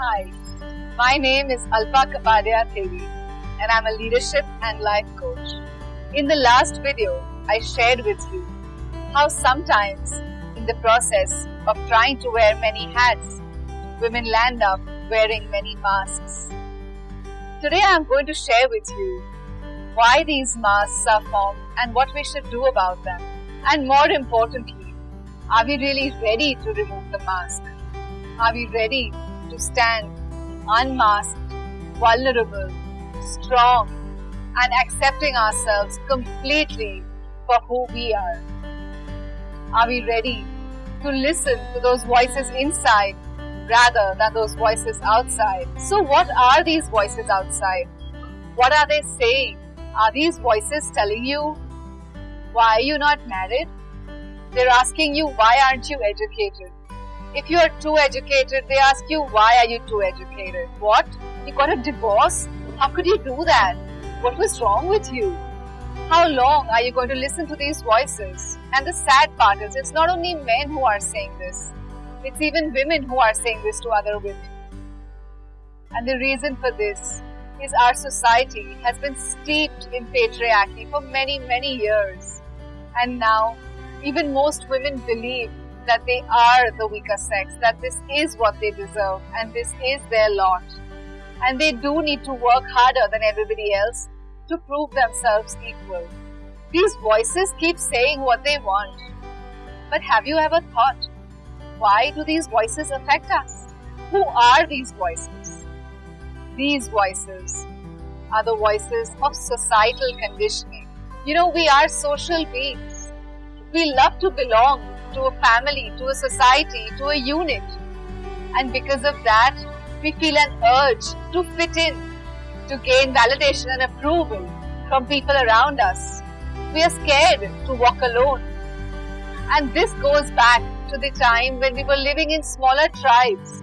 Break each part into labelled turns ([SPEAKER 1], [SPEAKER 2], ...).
[SPEAKER 1] Hi, my name is Alpa Kapadia Thevi and I'm a leadership and life coach. In the last video, I shared with you how sometimes in the process of trying to wear many hats, women land up wearing many masks. Today I'm going to share with you why these masks are formed and what we should do about them. And more importantly, are we really ready to remove the mask? Are we ready to stand unmasked, vulnerable, strong, and accepting ourselves completely for who we are? Are we ready to listen to those voices inside rather than those voices outside? So, what are these voices outside? What are they saying? Are these voices telling you why are you not married? They're asking you why aren't you educated? If you are too educated, they ask you why are you too educated? What? You got a divorce? How could you do that? What was wrong with you? How long are you going to listen to these voices? And the sad part is it's not only men who are saying this. It's even women who are saying this to other women. And the reason for this is our society has been steeped in patriarchy for many, many years. And now, even most women believe that they are the weaker sex, that this is what they deserve and this is their lot. And they do need to work harder than everybody else to prove themselves equal. These voices keep saying what they want. But have you ever thought, why do these voices affect us? Who are these voices? These voices are the voices of societal conditioning. You know, we are social beings. We love to belong to a family, to a society, to a unit. And because of that, we feel an urge to fit in, to gain validation and approval from people around us. We are scared to walk alone. And this goes back to the time when we were living in smaller tribes,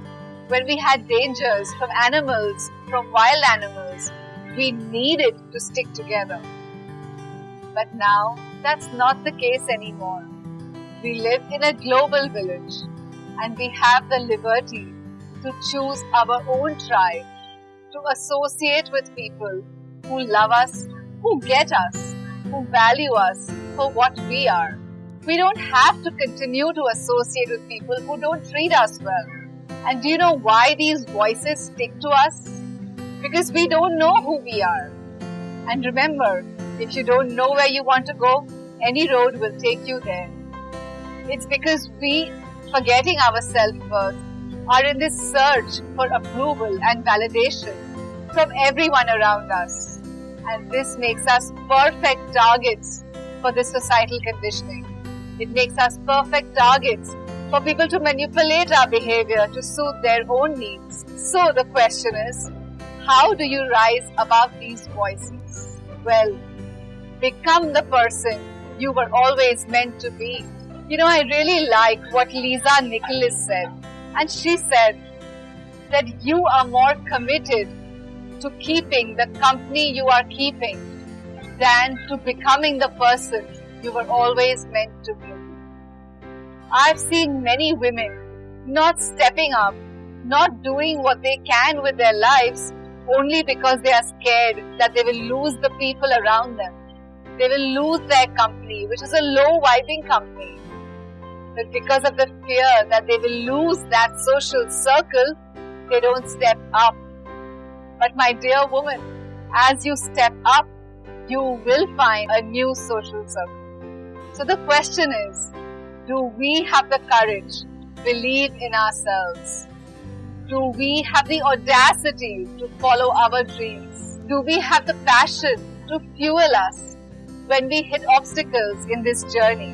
[SPEAKER 1] when we had dangers from animals, from wild animals. We needed to stick together. But now that's not the case anymore. We live in a global village and we have the liberty to choose our own tribe, to associate with people who love us, who get us, who value us for what we are. We don't have to continue to associate with people who don't treat us well. And do you know why these voices stick to us? Because we don't know who we are. And remember, if you don't know where you want to go, any road will take you there. It's because we, forgetting our self-worth, are in this search for approval and validation from everyone around us. And this makes us perfect targets for this societal conditioning. It makes us perfect targets for people to manipulate our behavior to suit their own needs. So the question is, how do you rise above these voices? Well, become the person you were always meant to be. You know, I really like what Lisa Nichols said. And she said that you are more committed to keeping the company you are keeping than to becoming the person you were always meant to be. I've seen many women not stepping up, not doing what they can with their lives only because they are scared that they will lose the people around them. They will lose their company, which is a low vibing company but because of the fear that they will lose that social circle, they don't step up. But my dear woman, as you step up, you will find a new social circle. So the question is, do we have the courage, believe in ourselves? Do we have the audacity to follow our dreams? Do we have the passion to fuel us when we hit obstacles in this journey?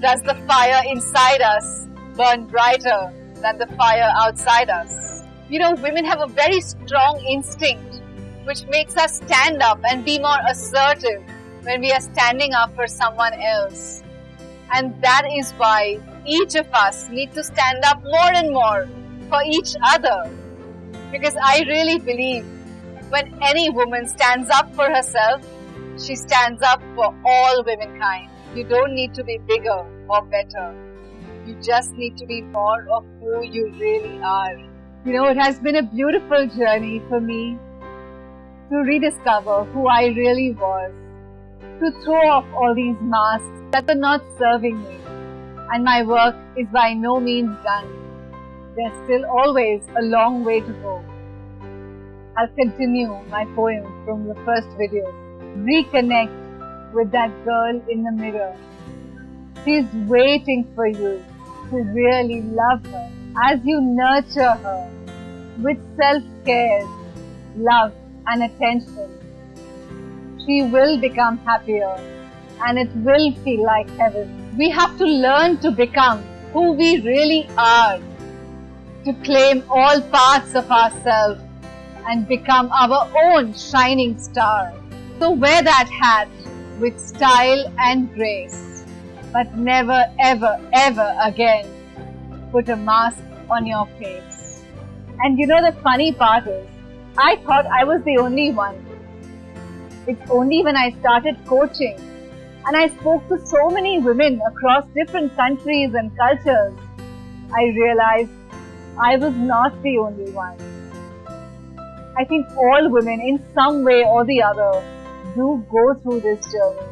[SPEAKER 1] Does the fire inside us burn brighter than the fire outside us? You know, women have a very strong instinct which makes us stand up and be more assertive when we are standing up for someone else. And that is why each of us need to stand up more and more for each other. Because I really believe when any woman stands up for herself, she stands up for all womankind. You don't need to be bigger or better. You just need to be more of who you really are. You know, it has been a beautiful journey for me to rediscover who I really was, to throw off all these masks that were not serving me. And my work is by no means done. There's still always a long way to go. I'll continue my poem from the first video. Reconnect with that girl in the mirror. She's waiting for you to really love her as you nurture her with self-care, love and attention. She will become happier and it will feel like heaven. We have to learn to become who we really are, to claim all parts of ourselves and become our own shining star. So wear that hat with style and grace, but never ever ever again put a mask on your face. And you know the funny part is, I thought I was the only one. It's only when I started coaching and I spoke to so many women across different countries and cultures, I realized I was not the only one. I think all women in some way or the other do go through this journey.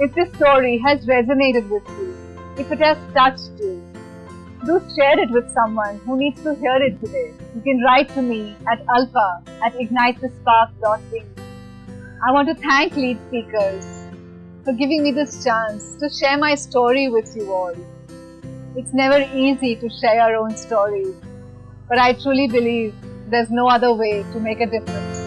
[SPEAKER 1] If this story has resonated with you, if it has touched you, do share it with someone who needs to hear it today. You can write to me at alpa at ignitethespark.in. I want to thank lead speakers for giving me this chance to share my story with you all. It's never easy to share our own stories, but I truly believe there's no other way to make a difference.